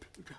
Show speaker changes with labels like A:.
A: Peter.